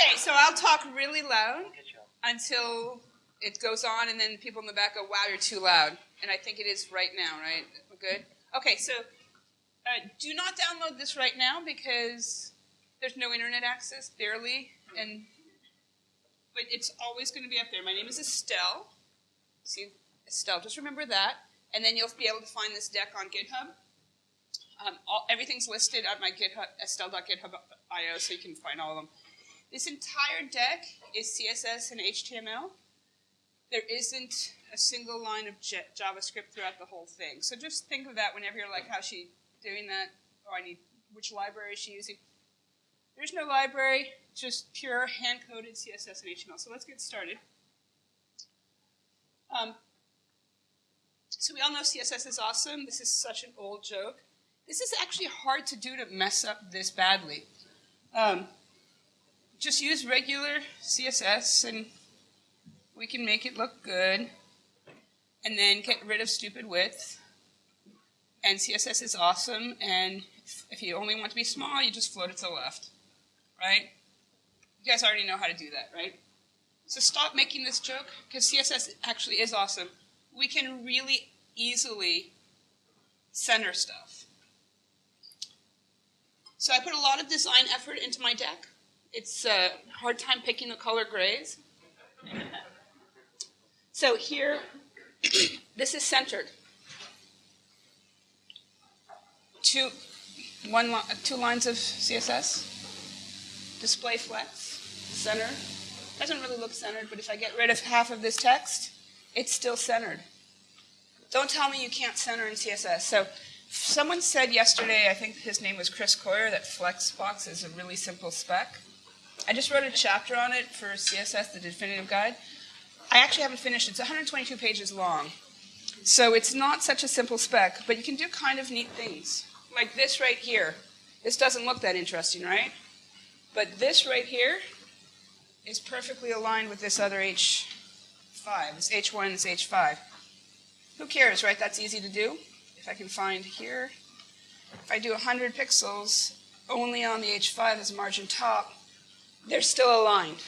Okay, so I'll talk really loud until it goes on, and then people in the back go, wow, you're too loud. And I think it is right now, right? We're good? Okay, so uh, do not download this right now because there's no internet access, barely, and but it's always going to be up there. My name is Estelle. See, Estelle, just remember that. And then you'll be able to find this deck on GitHub. Um, all, everything's listed at my GitHub, estelle.github.io, so you can find all of them. This entire deck is CSS and HTML. There isn't a single line of J JavaScript throughout the whole thing. So just think of that whenever you're like, how's she doing that? Oh, I need, which library is she using? There's no library, just pure hand-coded CSS and HTML. So let's get started. Um, so we all know CSS is awesome. This is such an old joke. This is actually hard to do to mess up this badly. Um, just use regular CSS and we can make it look good. And then get rid of stupid width. And CSS is awesome. And if you only want to be small, you just float it to the left. Right? You guys already know how to do that, right? So stop making this joke, because CSS actually is awesome. We can really easily center stuff. So I put a lot of design effort into my deck. It's a hard time picking the color grays. So here, this is centered. Two, one, two lines of CSS. Display flex, center. Doesn't really look centered, but if I get rid of half of this text, it's still centered. Don't tell me you can't center in CSS. So someone said yesterday, I think his name was Chris Coyier, that Flexbox is a really simple spec. I just wrote a chapter on it for CSS, the definitive guide. I actually haven't finished. It. It's 122 pages long. So it's not such a simple spec, but you can do kind of neat things. Like this right here. This doesn't look that interesting, right? But this right here is perfectly aligned with this other H5. This H1 is H5. Who cares, right? That's easy to do. If I can find here, if I do 100 pixels only on the H5 as a margin top, they're still aligned.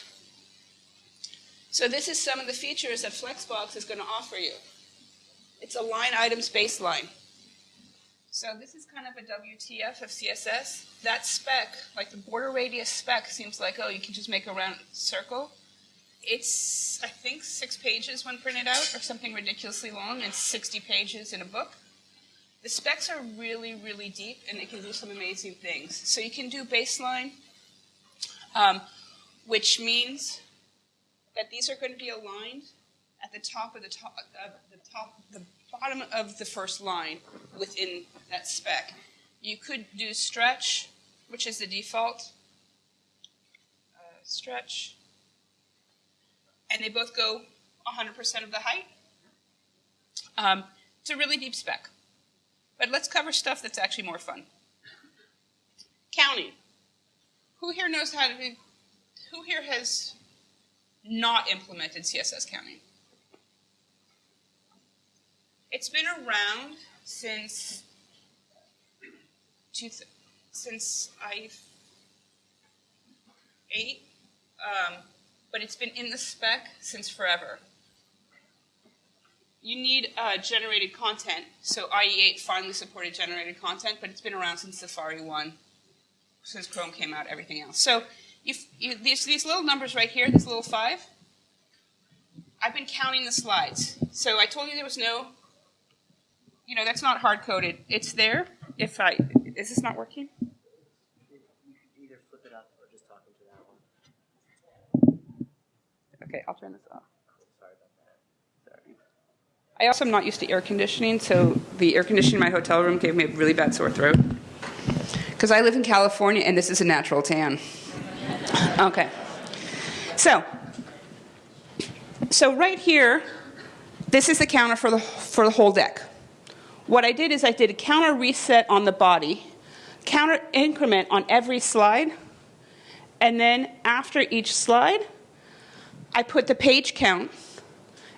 So this is some of the features that Flexbox is going to offer you. It's align items baseline. So this is kind of a WTF of CSS. That spec, like the border radius spec, seems like, oh, you can just make a round circle. It's, I think, six pages when printed out, or something ridiculously long, and 60 pages in a book. The specs are really, really deep, and it can do some amazing things. So you can do baseline, um, which means that these are going to be aligned at the top of the top, uh, the top, the bottom of the first line within that spec. You could do stretch, which is the default. Uh, stretch, and they both go 100% of the height. Um, it's a really deep spec. But let's cover stuff that's actually more fun. Counting. Who here knows how to who here has not implemented CSS counting? It's been around since since I eight, um, but it's been in the spec since forever. You need uh, generated content. So IE8 finally supported generated content, but it's been around since Safari 1, since Chrome came out, everything else. So you, these, these little numbers right here, this little 5, I've been counting the slides. So I told you there was no, you know, that's not hard-coded. It's there. If I, is this not working? Okay, I'll turn this off. Sorry about that. Sorry. I also am not used to air conditioning, so the air conditioning in my hotel room gave me a really bad sore throat. Because I live in California and this is a natural tan. Okay. So, so right here, this is the counter for the, for the whole deck. What I did is I did a counter reset on the body, counter increment on every slide, and then after each slide, I put the page count,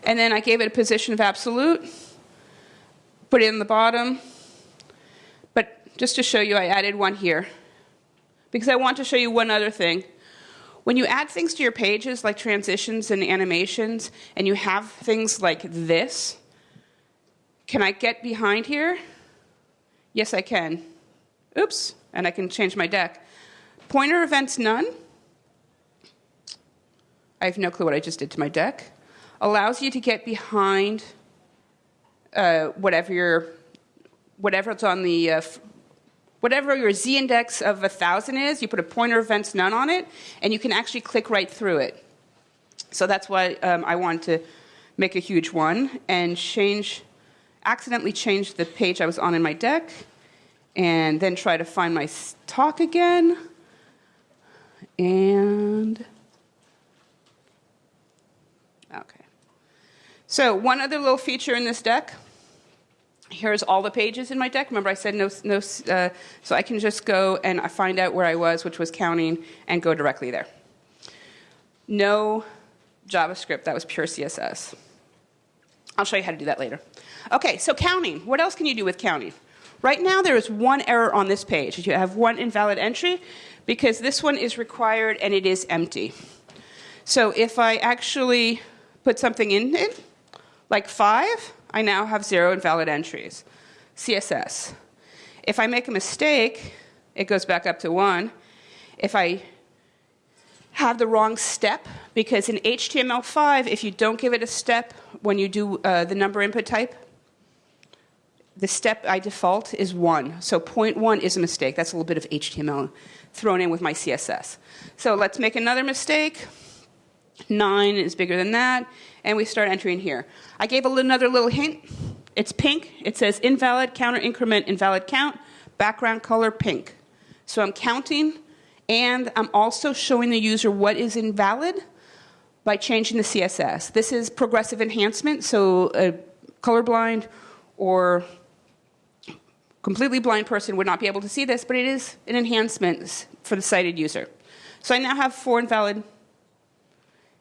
and then I gave it a position of absolute, put it in the bottom, just to show you, I added one here. Because I want to show you one other thing. When you add things to your pages like transitions and animations, and you have things like this, can I get behind here? Yes, I can. Oops, and I can change my deck. Pointer events none. I have no clue what I just did to my deck. Allows you to get behind uh, whatever your whatever's on the uh, whatever your z index of a thousand is. You put a pointer events none on it, and you can actually click right through it. So that's why um, I wanted to make a huge one and change, accidentally change the page I was on in my deck, and then try to find my talk again. And okay. So one other little feature in this deck. Here's all the pages in my deck. Remember, I said no, no. Uh, so I can just go and I find out where I was, which was counting, and go directly there. No JavaScript. That was pure CSS. I'll show you how to do that later. Okay, so counting. What else can you do with counting? Right now, there is one error on this page. You have one invalid entry because this one is required and it is empty. So if I actually put something in it, like 5, I now have zero invalid entries. CSS. If I make a mistake, it goes back up to 1. If I have the wrong step, because in HTML5, if you don't give it a step when you do uh, the number input type, the step I default is 1. So point 1 is a mistake. That's a little bit of HTML thrown in with my CSS. So let's make another mistake. 9 is bigger than that. And we start entering here. I gave another little hint. It's pink. It says invalid, counter increment, invalid count, background color pink. So I'm counting, and I'm also showing the user what is invalid by changing the CSS. This is progressive enhancement, so a colorblind or completely blind person would not be able to see this, but it is an enhancement for the sighted user. So I now have four invalid.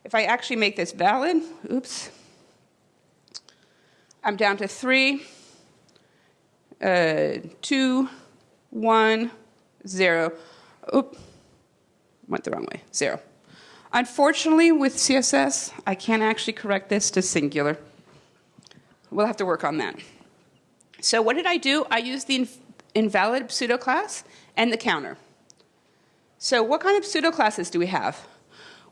If I actually make this valid, oops, I'm down to three, uh, two, one, zero. Oop, went the wrong way, zero. Unfortunately, with CSS, I can't actually correct this to singular. We'll have to work on that. So what did I do? I used the invalid pseudo class and the counter. So what kind of pseudo classes do we have?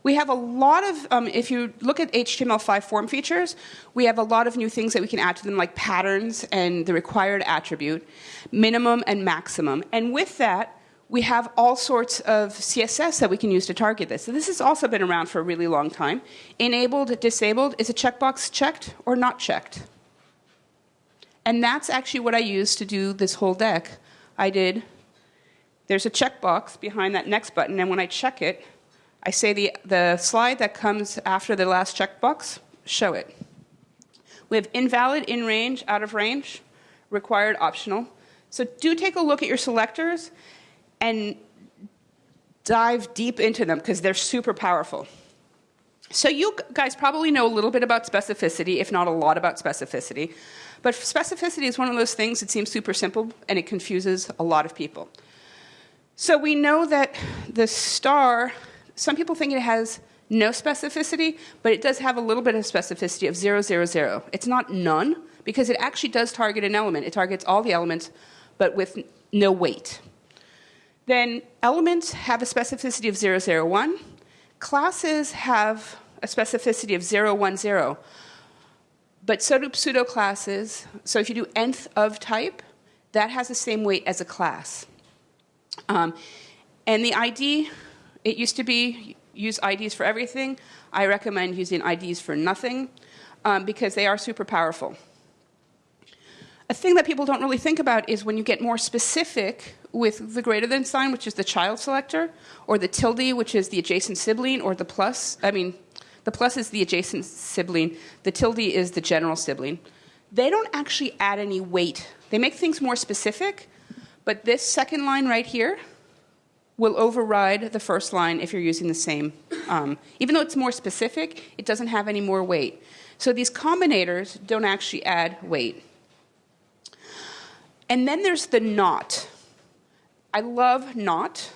We have a lot of, um, if you look at HTML5 form features, we have a lot of new things that we can add to them like patterns and the required attribute, minimum and maximum. And with that, we have all sorts of CSS that we can use to target this. So this has also been around for a really long time. Enabled, disabled, is a checkbox checked or not checked? And that's actually what I used to do this whole deck. I did, there's a checkbox behind that next button, and when I check it, I say the, the slide that comes after the last checkbox, show it. We have invalid, in range, out of range, required, optional. So do take a look at your selectors and dive deep into them because they're super powerful. So you guys probably know a little bit about specificity, if not a lot about specificity. But specificity is one of those things that seems super simple and it confuses a lot of people. So we know that the star, some people think it has no specificity, but it does have a little bit of specificity of 0, 0, 0. It's not none, because it actually does target an element. It targets all the elements, but with no weight. Then elements have a specificity of 0, 0, 1. Classes have a specificity of 010. But so do pseudo classes. So if you do nth of type, that has the same weight as a class. Um, and the ID, it used to be use IDs for everything. I recommend using IDs for nothing um, because they are super powerful. A thing that people don't really think about is when you get more specific with the greater than sign, which is the child selector, or the tilde, which is the adjacent sibling, or the plus, I mean, the plus is the adjacent sibling. The tilde is the general sibling. They don't actually add any weight. They make things more specific, but this second line right here will override the first line if you're using the same. Um, even though it's more specific, it doesn't have any more weight. So these combinators don't actually add weight. And then there's the not. I love not,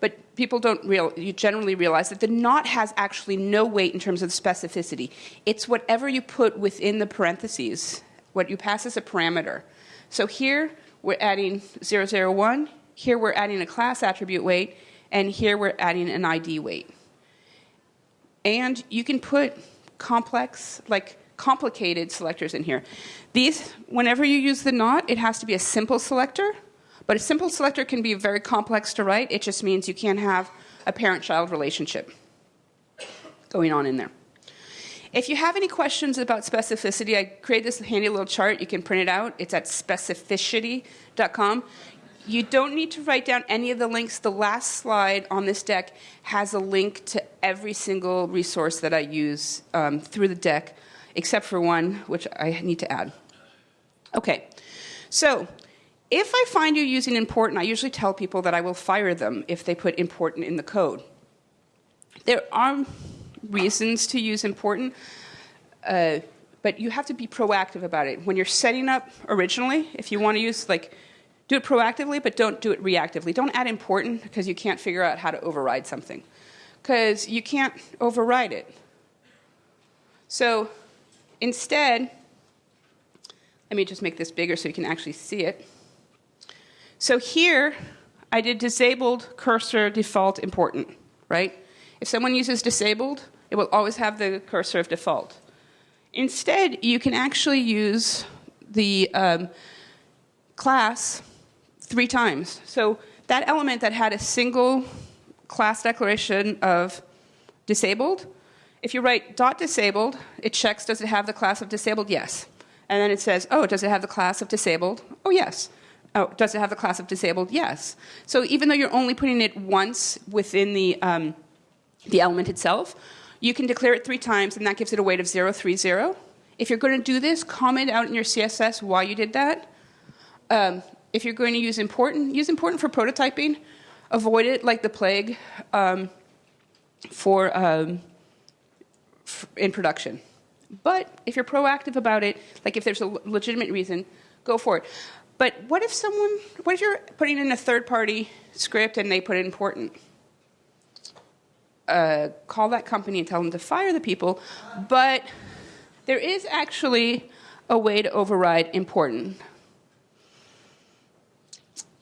but people don't real, you generally realize that the not has actually no weight in terms of specificity. It's whatever you put within the parentheses, what you pass as a parameter. So here we're adding 001, here we're adding a class attribute weight, and here we're adding an ID weight. And you can put complex, like complicated selectors in here. These, whenever you use the not, it has to be a simple selector, but a simple selector can be very complex to write. It just means you can't have a parent-child relationship going on in there. If you have any questions about specificity, I created this handy little chart. You can print it out. It's at specifishity.com. You don't need to write down any of the links. The last slide on this deck has a link to every single resource that I use um, through the deck, except for one, which I need to add. Okay, so if I find you using important, I usually tell people that I will fire them if they put important in the code. There are reasons to use important, uh, but you have to be proactive about it. When you're setting up originally, if you want to use like do it proactively, but don't do it reactively. Don't add important because you can't figure out how to override something. Because you can't override it. So instead, let me just make this bigger so you can actually see it. So here, I did disabled cursor default important, right? If someone uses disabled, it will always have the cursor of default. Instead, you can actually use the um, class three times. So that element that had a single class declaration of disabled, if you write dot disabled, it checks does it have the class of disabled? Yes. And then it says, oh, does it have the class of disabled? Oh, yes. Oh, does it have the class of disabled? Yes. So even though you're only putting it once within the, um, the element itself, you can declare it three times, and that gives it a weight of 030. If you're going to do this, comment out in your CSS why you did that. Um, if you're going to use important, use important for prototyping. Avoid it like the plague um, for, um, in production. But if you're proactive about it, like if there's a legitimate reason, go for it. But what if someone, what if you're putting in a third party script and they put it important? Uh, call that company and tell them to fire the people. But there is actually a way to override important.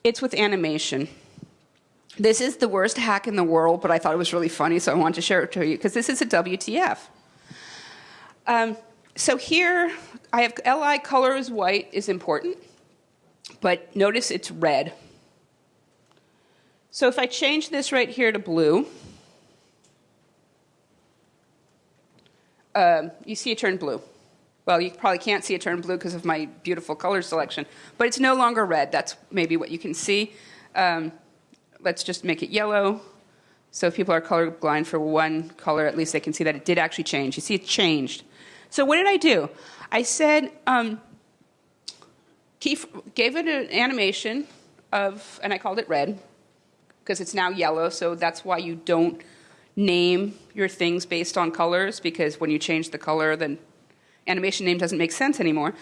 It's with animation. This is the worst hack in the world, but I thought it was really funny, so I wanted to share it to you because this is a WTF. Um, so here, I have li color is white is important, but notice it's red. So if I change this right here to blue, um, you see it turn blue. Well, you probably can't see it turn blue because of my beautiful color selection, but it's no longer red. That's maybe what you can see. Um, let's just make it yellow. So if people are colorblind for one color, at least they can see that it did actually change. You see it changed. So what did I do? I said, um, gave it an animation of, and I called it red, because it's now yellow, so that's why you don't name your things based on colors, because when you change the color, then animation name doesn't make sense anymore.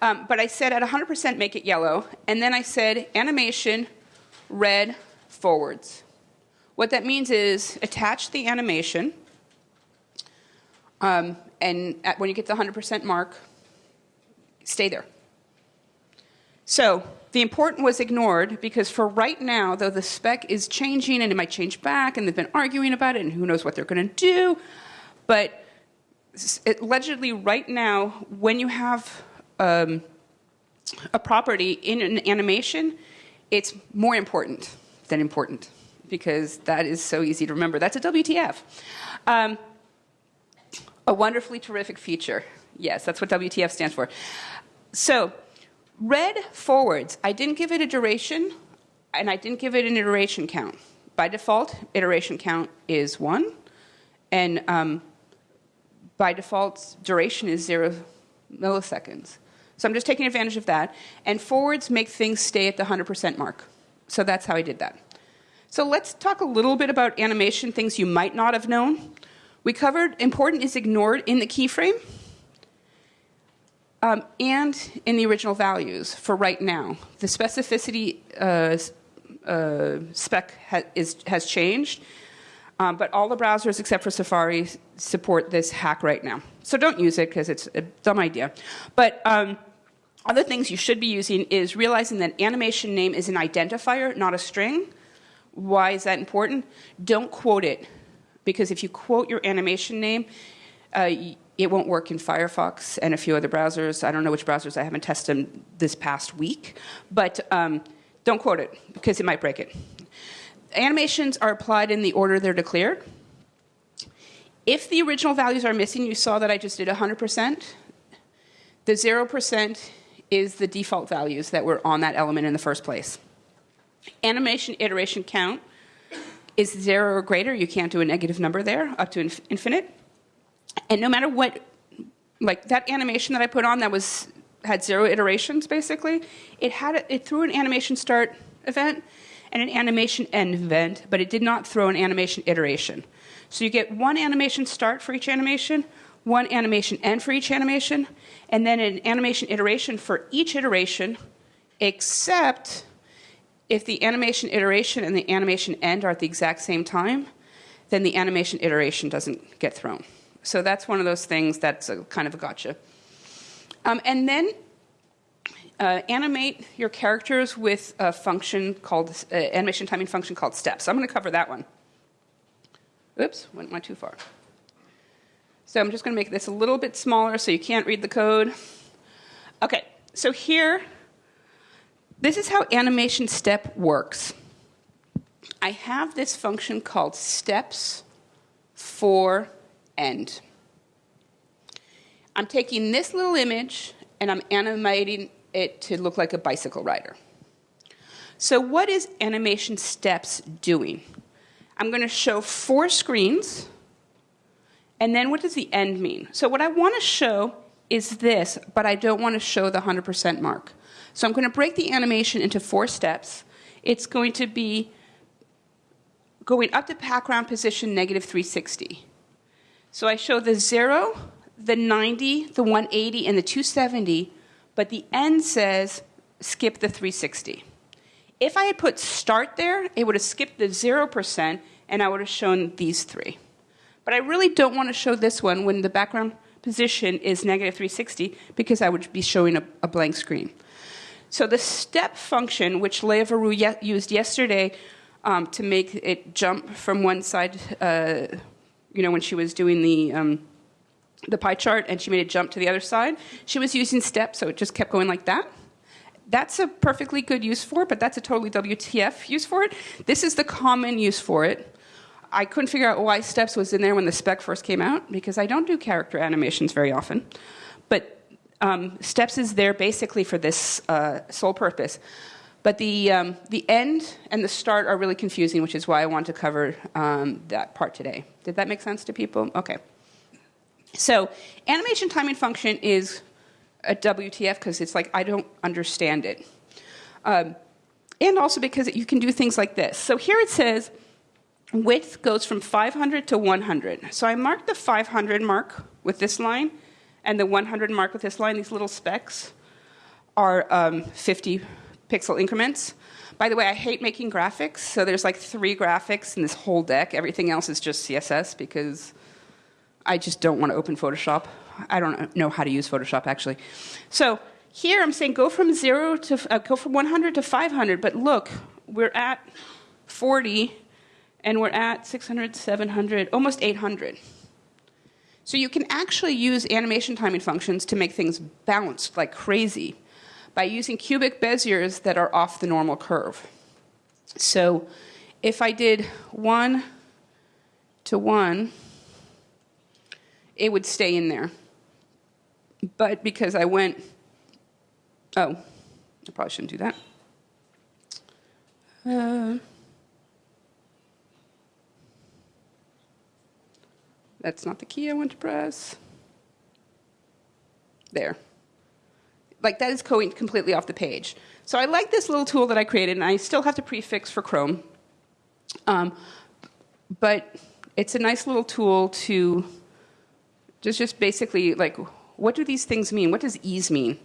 Um, but I said at 100% make it yellow, and then I said animation red forwards. What that means is attach the animation, um, and at, when you get the 100% mark, stay there. So the important was ignored because for right now, though the spec is changing and it might change back, and they've been arguing about it, and who knows what they're going to do, but allegedly right now, when you have um, a property in an animation, it's more important than important because that is so easy to remember. That's a WTF. Um, a wonderfully terrific feature. Yes, that's what WTF stands for. So, red forwards, I didn't give it a duration and I didn't give it an iteration count. By default, iteration count is one, and um, by default, duration is zero milliseconds. So I'm just taking advantage of that. And forwards make things stay at the 100% mark. So that's how I did that. So let's talk a little bit about animation, things you might not have known. We covered important is ignored in the keyframe um, and in the original values for right now. The specificity uh, uh, spec ha- is, has changed. Um, but all the browsers except for Safari support this hack right now. So don't use it because it's a dumb idea. But um, other things you should be using is realizing that animation name is an identifier, not a string. Why is that important? Don't quote it because if you quote your animation name, uh, it won't work in Firefox and a few other browsers. I don't know which browsers I haven't tested this past week, but um, don't quote it because it might break it. Animations are applied in the order they're declared. If the original values are missing, you saw that I just did 100%. The 0% is the default values that were on that element in the first place. Animation iteration count is zero or greater. You can't do a negative number there, up to inf infinite. And no matter what, like that animation that I put on that was had zero iterations basically, it had a, it threw an animation start event and an animation end event, but it did not throw an animation iteration. So you get one animation start for each animation, one animation end for each animation, and then an animation iteration for each iteration, except if the animation iteration and the animation end are at the exact same time, then the animation iteration doesn't get thrown. So that's one of those things that's a, kind of a gotcha. Um, and then uh, animate your characters with a function called uh, animation timing function called steps. So I'm going to cover that one. Oops, went, went too far. So I'm just going to make this a little bit smaller so you can't read the code. Okay, so here, this is how animation step works. I have this function called steps for end. I'm taking this little image and I'm animating it to look like a bicycle rider. So what is animation steps doing? I'm going to show four screens, and then what does the end mean? So what I want to show is this, but I don't want to show the 100% mark. So I'm going to break the animation into four steps. It's going to be going up to background position negative 360. So I show the 0, the 90, the 180, and the 270, but the end says skip the 360. If I had put start there, it would have skipped the 0%, and I would have shown these three. But I really don't want to show this one when the background position is negative 360 because I would be showing a, a blank screen. So the step function, which Lea Verou ye used yesterday um, to make it jump from one side, uh, you know, when she was doing the um, the pie chart and she made it jump to the other side. She was using steps, so it just kept going like that. That's a perfectly good use for it, but that's a totally WTF use for it. This is the common use for it. I couldn't figure out why steps was in there when the spec first came out because I don't do character animations very often. But um, steps is there basically for this uh, sole purpose. But the, um, the end and the start are really confusing, which is why I want to cover um, that part today. Did that make sense to people? Okay. So animation timing function is a WTF because it's like I don't understand it. Um, and also because you can do things like this. So here it says width goes from 500 to 100. So I marked the 500 mark with this line and the 100 mark with this line. These little specks are um, 50 pixel increments. By the way, I hate making graphics, so there's like three graphics in this whole deck. Everything else is just CSS because I just don't want to open Photoshop. I don't know how to use Photoshop actually. So here I'm saying go from zero to uh, go from 100 to 500, but look, we're at 40 and we're at 600, 700, almost 800. So you can actually use animation timing functions to make things bounce like crazy by using cubic Beziers that are off the normal curve. So if I did 1 to 1, it would stay in there. But because I went, oh, I probably shouldn't do that. Uh, that's not the key I want to press. There. Like that is completely off the page. So I like this little tool that I created, and I still have to prefix for Chrome. Um, but it's a nice little tool to just, just basically like, what do these things mean? What does ease mean?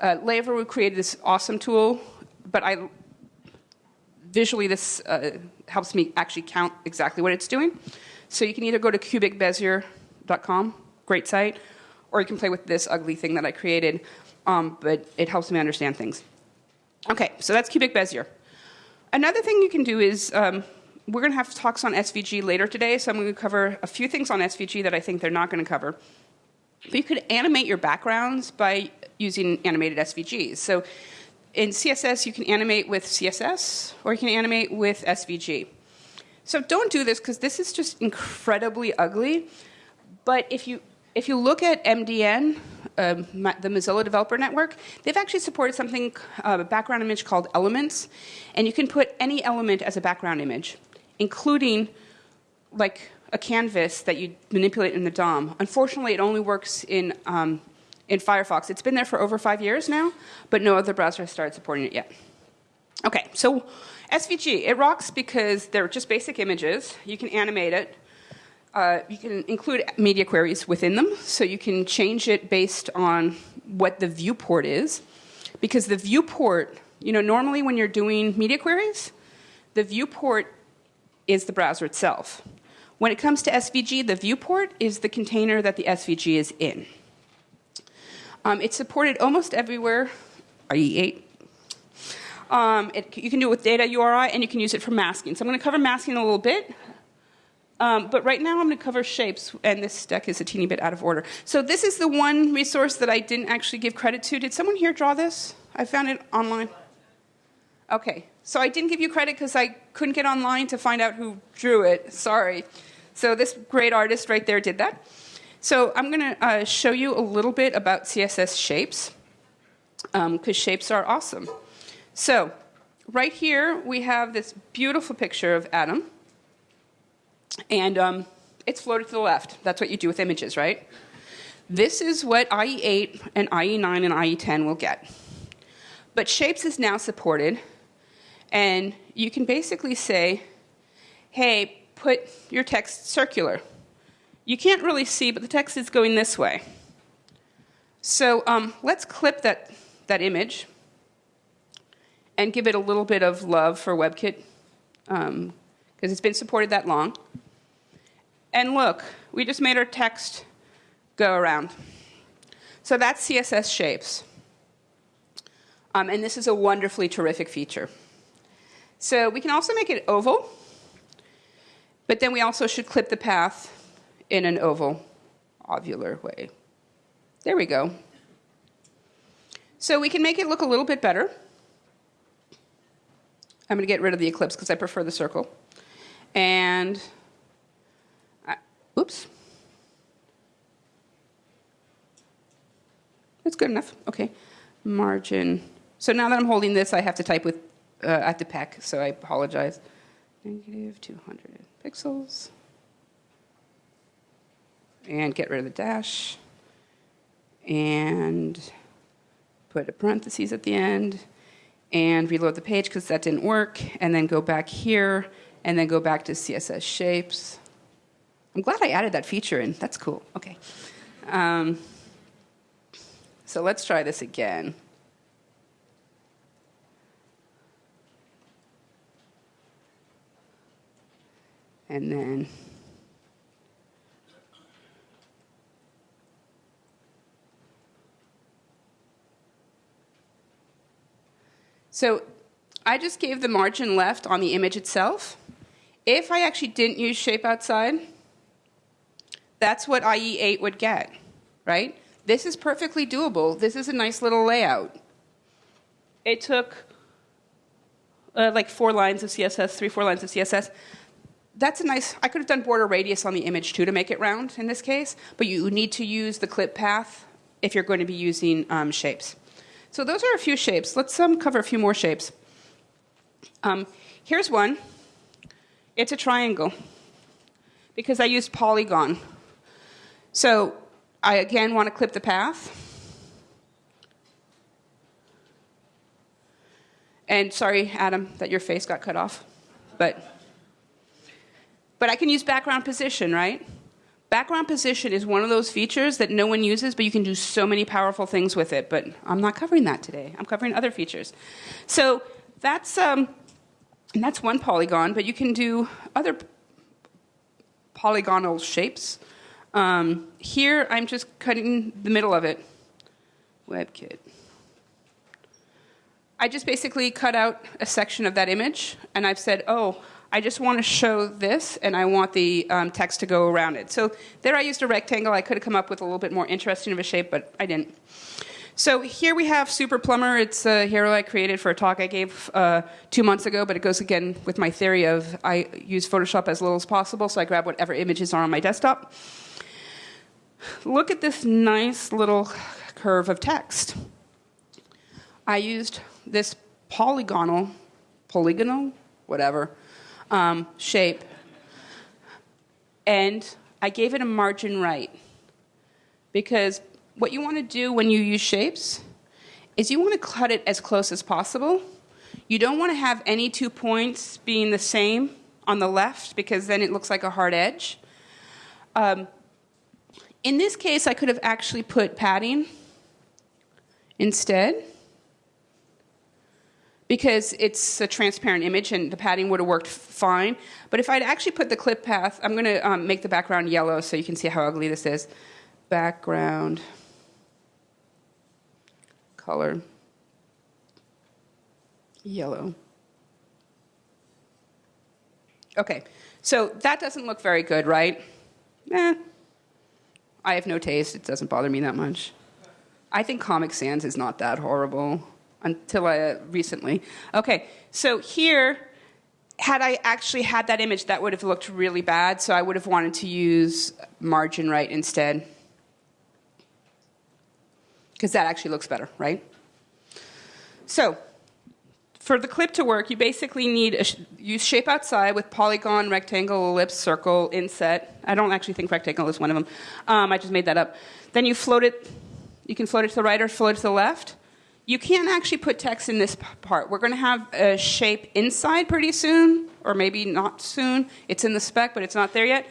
Uh, Lea Verou created this awesome tool, but I, visually this uh, helps me actually count exactly what it's doing. So you can either go to cubicbezier.com, great site, or you can play with this ugly thing that I created, um, but it helps me understand things. Okay, so that's cubic Bezier. Another thing you can do is, um, we're going to have talks on SVG later today, so I'm going to cover a few things on SVG that I think they're not going to cover. But you could animate your backgrounds by using animated SVGs. So in CSS, you can animate with CSS, or you can animate with SVG. So don't do this because this is just incredibly ugly. But if you if you look at MDN, um, the Mozilla Developer Network, they've actually supported something, uh, a background image called Elements, and you can put any element as a background image, including like a canvas that you manipulate in the DOM. Unfortunately, it only works in um, in Firefox. It's been there for over five years now, but no other browser has started supporting it yet. Okay, so SVG, it rocks because they're just basic images. You can animate it. Uh, you can include media queries within them, so you can change it based on what the viewport is. Because the viewport, you know, normally when you're doing media queries, the viewport is the browser itself. When it comes to SVG, the viewport is the container that the SVG is in. Um, it's supported almost everywhere, IE8. Um, it, you can do it with data URI, and you can use it for masking. So I'm going to cover masking a little bit. Um, but right now I'm going to cover shapes, and this deck is a teeny bit out of order. So this is the one resource that I didn't actually give credit to. Did someone here draw this? I found it online. Okay, so I didn't give you credit because I couldn't get online to find out who drew it. Sorry. So this great artist right there did that. So I'm going to uh, show you a little bit about CSS shapes because um, shapes are awesome. So right here we have this beautiful picture of Adam. And um, it's floated to the left. That's what you do with images, right? This is what IE8 and IE9 and IE10 will get. But Shapes is now supported, and you can basically say, hey, put your text circular. You can't really see, but the text is going this way. So um, let's clip that, that image and give it a little bit of love for WebKit because um, it's been supported that long. And look, we just made our text go around. So that's CSS shapes. Um, and this is a wonderfully terrific feature. So we can also make it oval, but then we also should clip the path in an oval, ovular way. There we go. So we can make it look a little bit better. I'm going to get rid of the ellipse because I prefer the circle. And Oops. That's good enough. Okay. Margin. So now that I'm holding this, I have to type with uh, at the peck, so I apologize. Negative 200 pixels. And get rid of the dash. And put a parentheses at the end. And reload the page because that didn't work. And then go back here. And then go back to CSS shapes. I'm glad I added that feature in. That's cool. Okay. Um, so let's try this again. And then So I just gave the margin left on the image itself. If I actually didn't use shape outside, that's what IE8 would get, right? This is perfectly doable. This is a nice little layout. It took uh, like four lines of CSS, three, four lines of CSS. That's a nice, I could have done border radius on the image too to make it round in this case, but you need to use the clip path if you're going to be using um, shapes. So those are a few shapes. Let's um, cover a few more shapes. Um, here's one. It's a triangle because I used polygon so I again want to clip the path. And sorry, Adam, that your face got cut off. But, but I can use background position, right? Background position is one of those features that no one uses, but you can do so many powerful things with it. But I'm not covering that today. I'm covering other features. So that's, um, And that's one polygon, but you can do other polygonal shapes. Um, here, I'm just cutting the middle of it. WebKit. I just basically cut out a section of that image, and I've said, oh, I just want to show this, and I want the um, text to go around it. So there I used a rectangle. I could have come up with a little bit more interesting of a shape, but I didn't. So here we have Super Plumber. It's a hero I created for a talk I gave uh, two months ago, but it goes again with my theory of I use Photoshop as little as possible, so I grab whatever images are on my desktop. Look at this nice little curve of text. I used this polygonal, polygonal, whatever, um, shape, and I gave it a margin right because what you want to do when you use shapes is you want to cut it as close as possible. You don't want to have any two points being the same on the left because then it looks like a hard edge. Um, in this case, I could have actually put padding instead because it's a transparent image and the padding would have worked fine. But if I'd actually put the clip path, I'm going to um, make the background yellow so you can see how ugly this is. Background color yellow. Okay, so that doesn't look very good, right? Eh, I have no taste. It doesn't bother me that much. I think Comic Sans is not that horrible until uh, recently. Okay, so here, had I actually had that image, that would have looked really bad, so I would have wanted to use margin right instead because that actually looks better, right? So, for the clip to work, you basically need a sh use shape outside with polygon, rectangle, ellipse, circle, inset. I don't actually think rectangle is one of them. Um, I just made that up. Then you float it. You can float it to the right or float it to the left. You can't actually put text in this part. We're going to have a shape inside pretty soon, or maybe not soon. It's in the spec, but it's not there yet.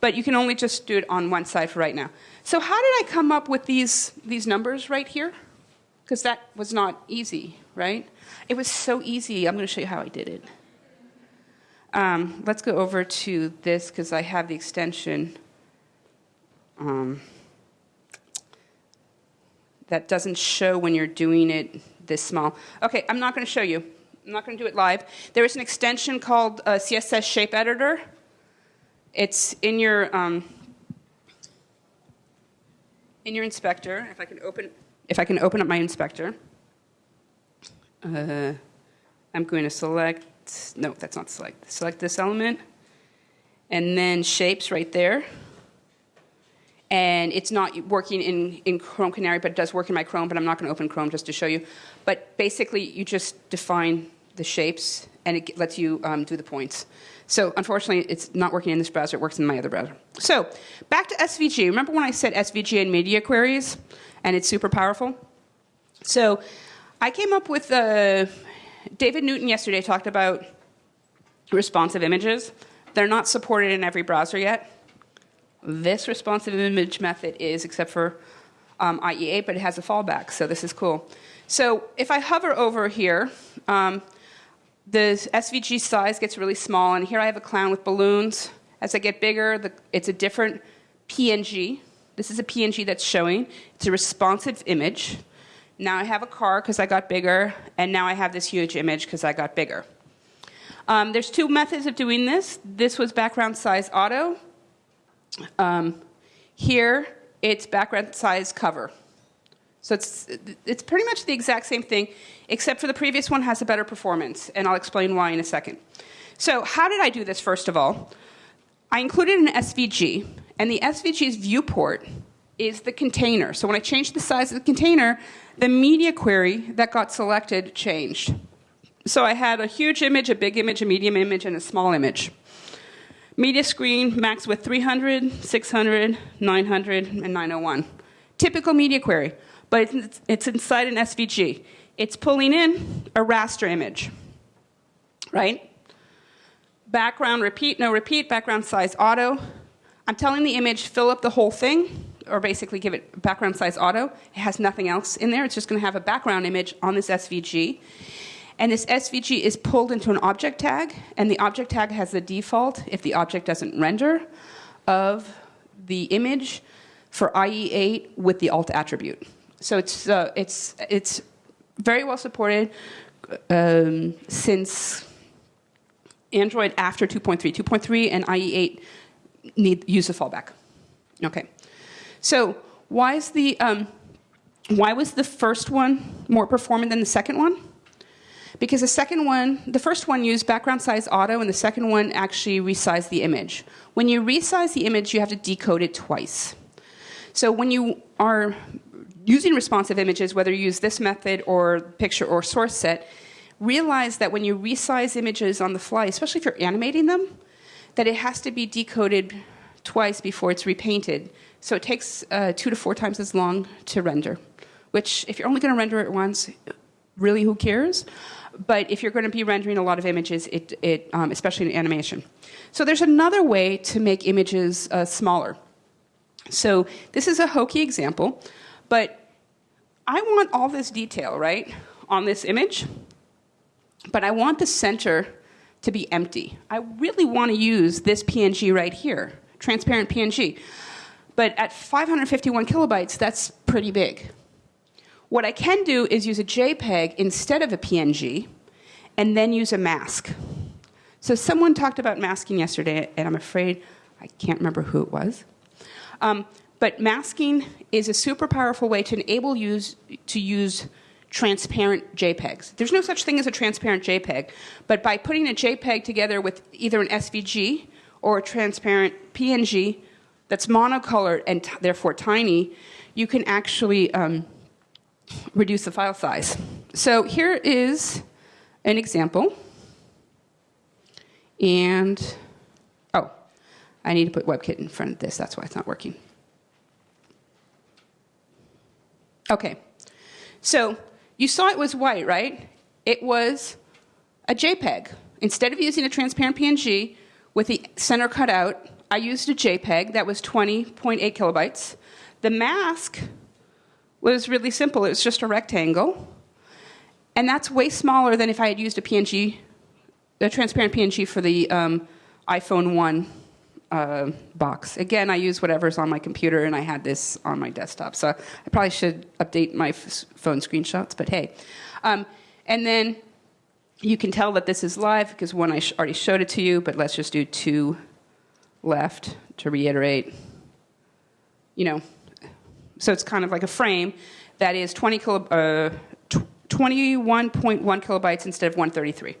But you can only just do it on one side for right now. So how did I come up with these, these numbers right here? Because that was not easy, right? It was so easy. I'm going to show you how I did it. Um, let's go over to this because I have the extension um, that doesn't show when you're doing it this small. Okay, I'm not going to show you. I'm not going to do it live. There is an extension called uh, CSS Shape Editor. It's in your um, in your inspector, if I can open, if I can open up my inspector, uh, I'm going to select, no, that's not select, select this element, and then shapes right there. And it's not working in, in Chrome Canary, but it does work in my Chrome, but I'm not going to open Chrome just to show you. But basically, you just define the shapes, and it lets you um, do the points. So unfortunately, it's not working in this browser. It works in my other browser. So back to SVG. Remember when I said SVG and media queries, and it's super powerful? So I came up with uh, David Newton yesterday talked about responsive images. They're not supported in every browser yet. This responsive image method is, except for um, IE8, but it has a fallback, so this is cool. So if I hover over here, um, the SVG size gets really small, and here I have a clown with balloons. As I get bigger, the, it's a different PNG. This is a PNG that's showing. It's a responsive image. Now I have a car because I got bigger, and now I have this huge image because I got bigger. Um, there's two methods of doing this. This was background size auto. Um, here, it's background size cover. So it's, it's pretty much the exact same thing, except for the previous one has a better performance, and I'll explain why in a second. So how did I do this, first of all? I included an SVG, and the SVG's viewport is the container. So when I changed the size of the container, the media query that got selected changed. So I had a huge image, a big image, a medium image, and a small image. Media screen max with 300, 600, 900, and 901. Typical media query but it's, it's inside an SVG. It's pulling in a raster image, right? Background repeat, no repeat, background size auto. I'm telling the image fill up the whole thing, or basically give it background size auto. It has nothing else in there. It's just going to have a background image on this SVG. And this SVG is pulled into an object tag, and the object tag has the default, if the object doesn't render, of the image for IE8 with the alt attribute. So it's, uh, it's, it's very well supported um, since Android after 2.3. 2.3 and IE8 need use a fallback. Okay. So why is the um, why was the first one more performant than the second one? Because the second one, the first one used background size auto, and the second one actually resized the image. When you resize the image, you have to decode it twice. So when you are using responsive images, whether you use this method or picture or source set, realize that when you resize images on the fly, especially if you're animating them, that it has to be decoded twice before it's repainted. So it takes uh, two to four times as long to render, which if you're only going to render it once, really who cares? But if you're going to be rendering a lot of images, it, it, um, especially in animation. So there's another way to make images uh, smaller. So this is a hokey example, but I want all this detail, right, on this image, but I want the center to be empty. I really want to use this PNG right here, transparent PNG. But at 551 kilobytes, that's pretty big. What I can do is use a JPEG instead of a PNG, and then use a mask. So someone talked about masking yesterday, and I'm afraid I can't remember who it was. Um, but masking is a super powerful way to enable you to use transparent JPEGs. There's no such thing as a transparent JPEG, but by putting a JPEG together with either an SVG or a transparent PNG that's monocolored and therefore tiny, you can actually um, reduce the file size. So here is an example. And, oh, I need to put WebKit in front of this. That's why it's not working. Okay, so you saw it was white, right? It was a JPEG. Instead of using a transparent PNG with the center cut out, I used a JPEG that was 20.8 kilobytes. The mask was really simple. It was just a rectangle. And that's way smaller than if I had used a PNG, a transparent PNG for the um, iPhone 1 uh, box. Again, I use whatever's on my computer, and I had this on my desktop. So I probably should update my phone screenshots, but hey. Um, and then you can tell that this is live because one I sh already showed it to you, but let's just do two left to reiterate. You know, so it's kind of like a frame that is 20 kilo, uh, 21.1 kilobytes instead of 133.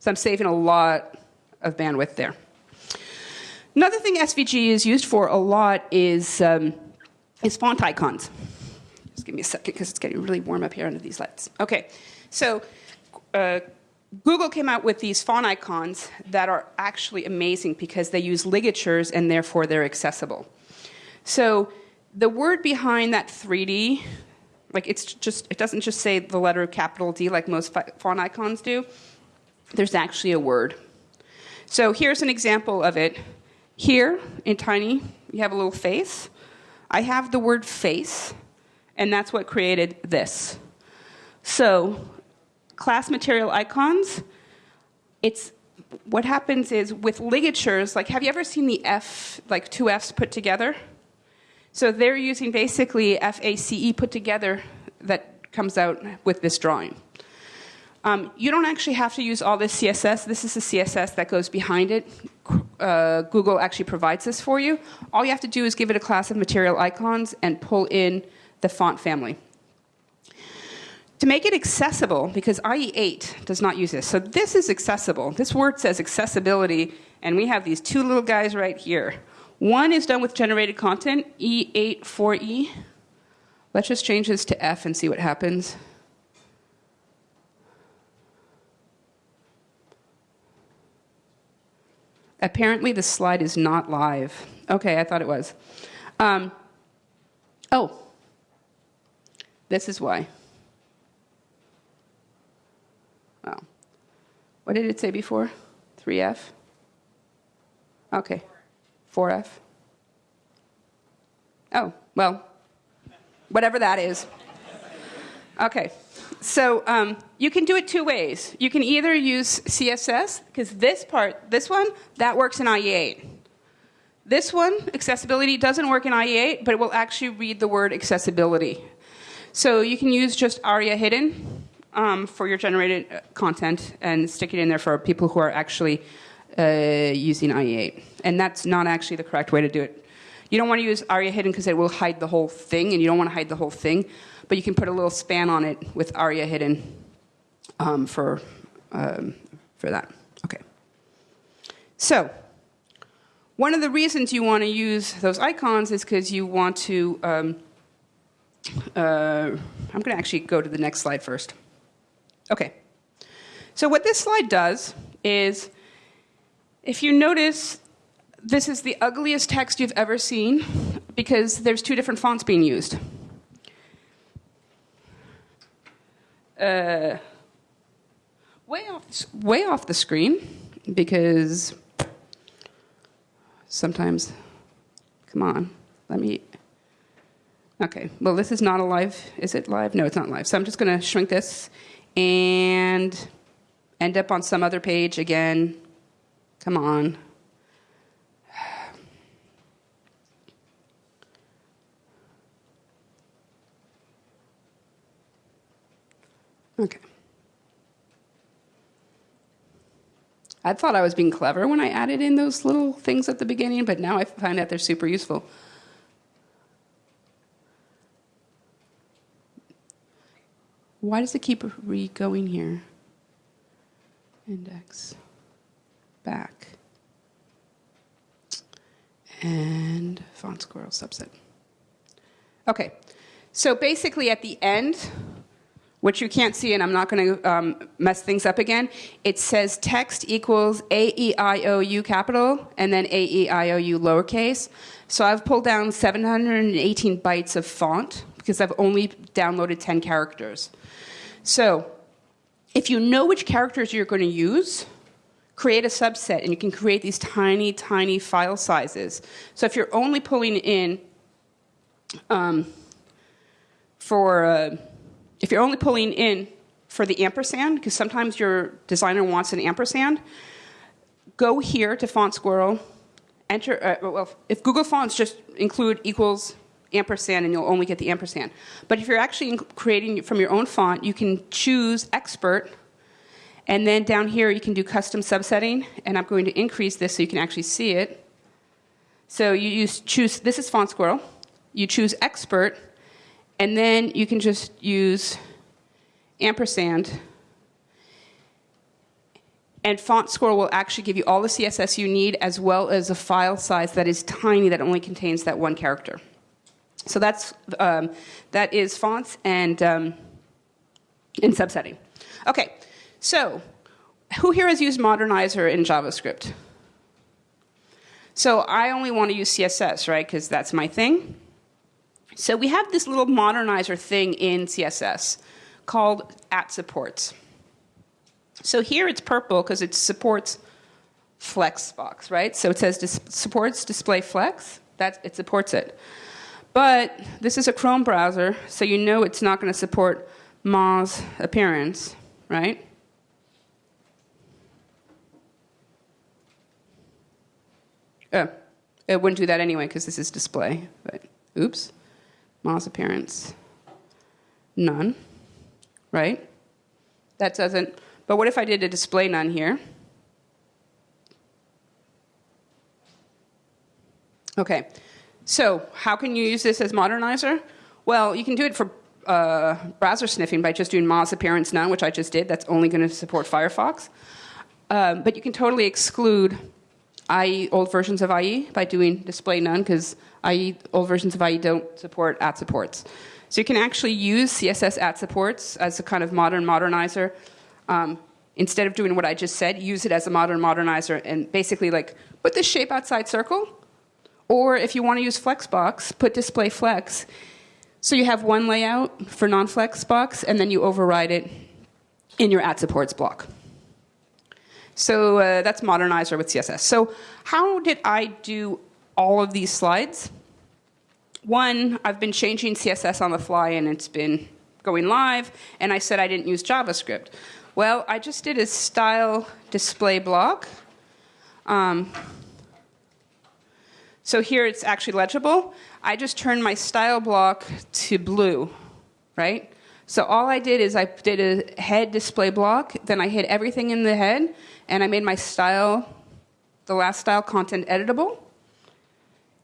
So I'm saving a lot of bandwidth there. Another thing SVG is used for a lot is, um, is font icons. Just give me a second because it's getting really warm up here under these lights. Okay, so uh, Google came out with these font icons that are actually amazing because they use ligatures and therefore they're accessible. So the word behind that 3D, like it's just, it doesn't just say the letter of capital D like most font icons do. There's actually a word. So here's an example of it. Here in tiny, you have a little face. I have the word face, and that's what created this. So, class material icons, it's what happens is with ligatures, like have you ever seen the F, like two Fs put together? So they're using basically FACE put together that comes out with this drawing. Um, you don't actually have to use all this CSS. This is the CSS that goes behind it. Uh, Google actually provides this for you. All you have to do is give it a class of material icons and pull in the font family. To make it accessible, because IE8 does not use this, so this is accessible. This word says accessibility, and we have these two little guys right here. One is done with generated content, E8 4E. Let's just change this to F and see what happens. Apparently, the slide is not live. Okay, I thought it was. Um, oh, this is why. Oh. What did it say before? 3F? Okay. 4F? Oh, well, whatever that is. Okay. So um, you can do it two ways. You can either use CSS, because this part, this one, that works in IE8. This one, accessibility, doesn't work in IE8, but it will actually read the word accessibility. So you can use just ARIA hidden um, for your generated uh, content and stick it in there for people who are actually uh, using IE8. And that's not actually the correct way to do it. You don't want to use ARIA hidden because it will hide the whole thing, and you don't want to hide the whole thing but you can put a little span on it with ARIA hidden um, for, um, for that. Okay. So, one of the reasons you want to use those icons is because you want to. Um, uh, I'm going to actually go to the next slide first. Okay. So, what this slide does is, if you notice, this is the ugliest text you've ever seen because there's two different fonts being used. uh, way off way off the screen because sometimes come on let me okay well this is not a live is it live? No it's not live. So i'm just going to shrink this and end up on some other page again. Come on Okay. I thought I was being clever when I added in those little things at the beginning, but now I find that they're super useful. Why does it keep re-going here? Index. Back. And font squirrel subset. Okay, so basically at the end, which you can't see, and I'm not going to um, mess things up again. It says text equals A E I O U capital and then A E I O U lowercase. So I've pulled down 718 bytes of font because I've only downloaded 10 characters. So if you know which characters you're going to use, create a subset and you can create these tiny, tiny file sizes. So if you're only pulling in um, for. Uh, if you're only pulling in for the ampersand, because sometimes your designer wants an ampersand, go here to Font Squirrel, enter, uh, well, if Google Fonts just include equals ampersand and you'll only get the ampersand. But if you're actually creating from your own font, you can choose expert and then down here you can do custom subsetting and I'm going to increase this so you can actually see it. So you use, choose, this is Font Squirrel, you choose expert and then you can just use ampersand. And Font Squirrel will actually give you all the CSS you need as well as a file size that is tiny that only contains that one character. So that's, um, that is fonts and, um, and subsetting. Okay, so who here has used Modernizr in JavaScript? So I only want to use CSS, right, because that's my thing. So we have this little modernizer thing in CSS called at supports. So here it's purple because it supports Flexbox, right? So it says dis supports display flex, that it supports it. But this is a Chrome browser, so you know it's not going to support Moz appearance, right? Oh, it wouldn't do that anyway because this is display, but oops. Moz appearance, none, right? That doesn't, but what if I did a display none here? Okay, so how can you use this as Modernizr? Well, you can do it for uh, browser sniffing by just doing Moz appearance none, which I just did. That's only going to support Firefox. Um, but you can totally exclude IE, old versions of IE, by doing display none, because IE, old versions of IE don't support at supports. So you can actually use CSS at supports as a kind of modern modernizer. Um, instead of doing what I just said, use it as a modern modernizer and basically like put this shape outside circle. Or if you want to use Flexbox, put display flex. So you have one layout for non-Flexbox, and then you override it in your at supports block. So uh, that's modernizer with CSS. So how did I do all of these slides? One, I've been changing CSS on the fly and it's been going live, and I said I didn't use JavaScript. Well, I just did a style display block. Um, so here it's actually legible. I just turned my style block to blue, right? So all I did is I did a head display block, then I hid everything in the head, and I made my style, the last style content editable.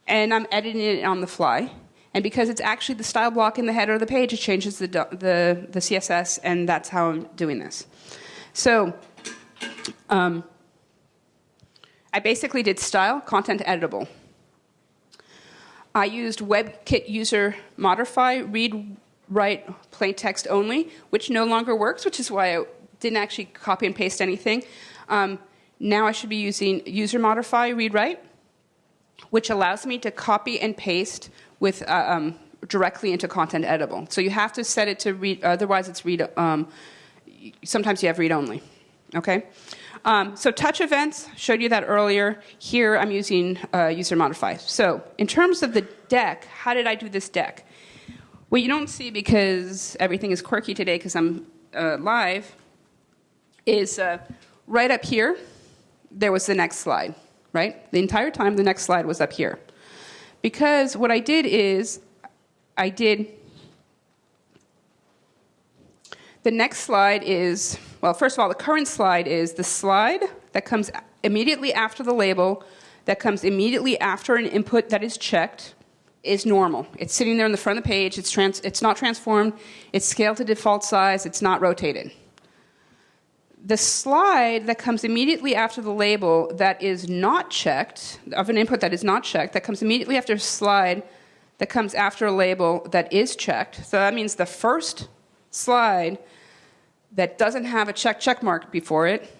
And I'm editing it on the fly. And because it's actually the style block in the header of the page, it changes the, the, the CSS, and that's how I'm doing this. So um, I basically did style, content editable. I used WebKit user modify, read, write, plain text only, which no longer works, which is why I didn't actually copy and paste anything. Um, now I should be using user modify, read, write, which allows me to copy and paste with uh, um, directly into content editable. So you have to set it to read, otherwise it's read, um, sometimes you have read only, okay? Um, so touch events, showed you that earlier. Here I'm using uh, user modify. So in terms of the deck, how did I do this deck? What you don't see because everything is quirky today because I'm uh, live is uh, right up here, there was the next slide, right? The entire time the next slide was up here. Because what I did is I did the next slide is, well, first of all, the current slide is the slide that comes immediately after the label, that comes immediately after an input that is checked, is normal. It's sitting there in the front of the page, it's, trans it's not transformed, it's scaled to default size, it's not rotated. The slide that comes immediately after the label that is not checked, of an input that is not checked, that comes immediately after a slide that comes after a label that is checked. So that means the first slide that doesn't have a check check mark before it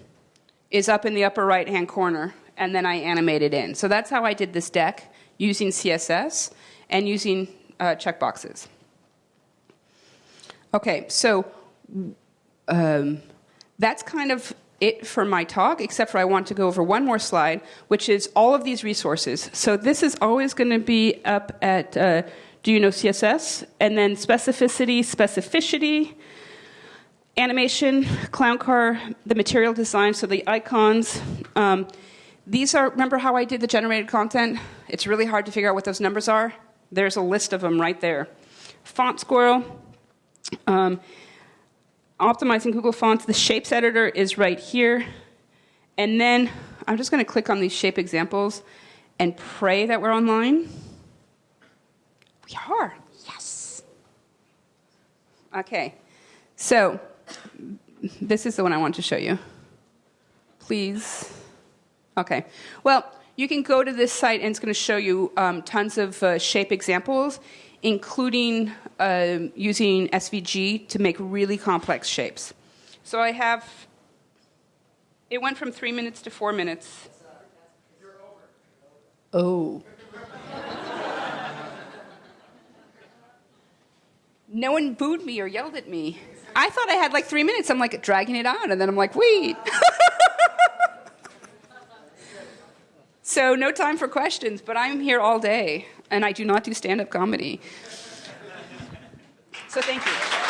is up in the upper right hand corner and then I animate it in. So that's how I did this deck using CSS and using uh, checkboxes. Okay, so um, that's kind of it for my talk, except for I want to go over one more slide, which is all of these resources. So this is always going to be up at uh, Do You Know CSS? And then specificity, specifishity, animation, clown car, the material design, so the icons. Um, these are, remember how I did the generated content? It's really hard to figure out what those numbers are. There's a list of them right there. Font Squirrel, um, optimizing Google Fonts, the Shapes editor is right here. And then I'm just going to click on these shape examples and pray that we're online. We are. Yes. Okay. So this is the one I want to show you. Please. Okay. Well, you can go to this site and it's going to show you um, tons of uh, shape examples, including uh, using SVG to make really complex shapes. So I have, it went from three minutes to four minutes. Oh. no one booed me or yelled at me. I thought I had like three minutes. I'm like dragging it on, and then I'm like, wait. so no time for questions, but I'm here all day, and I do not do stand-up comedy. So thank you.